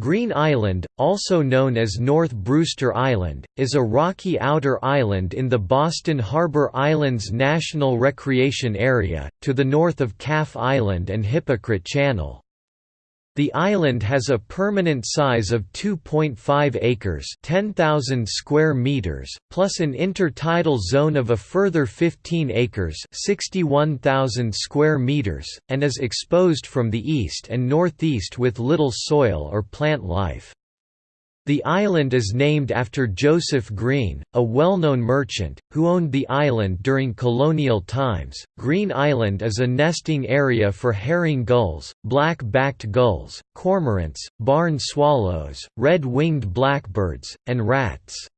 Green Island, also known as North Brewster Island, is a rocky outer island in the Boston Harbor Islands National Recreation Area, to the north of Calf Island and Hypocrite Channel. The island has a permanent size of 2.5 acres 10,000 square meters, plus an intertidal zone of a further 15 acres 61,000 square meters, and is exposed from the east and northeast with little soil or plant life. The island is named after Joseph Green, a well-known merchant, who owned the island during colonial times. Green Island is a nesting area for herring gulls, black-backed gulls, cormorants, barn swallows, red-winged blackbirds, and rats.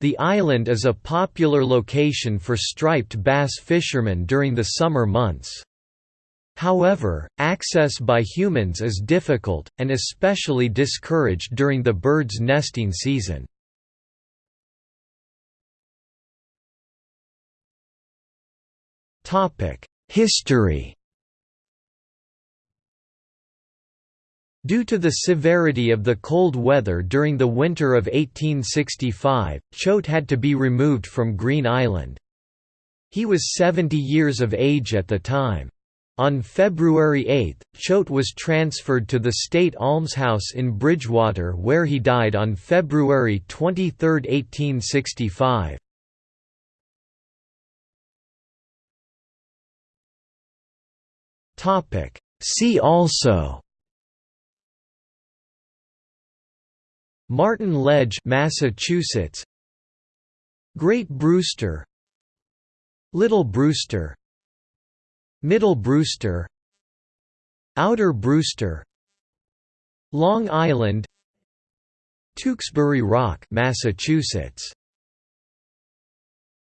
The island is a popular location for striped bass fishermen during the summer months. However, access by humans is difficult, and especially discouraged during the bird's nesting season. History Due to the severity of the cold weather during the winter of 1865, Choate had to be removed from Green Island. He was 70 years of age at the time. On February 8, Choate was transferred to the State Almshouse in Bridgewater where he died on February 23, 1865. See also Martin Ledge Massachusetts Great Brewster Little Brewster Middle Brewster Outer Brewster Long Island Tewksbury Rock Massachusetts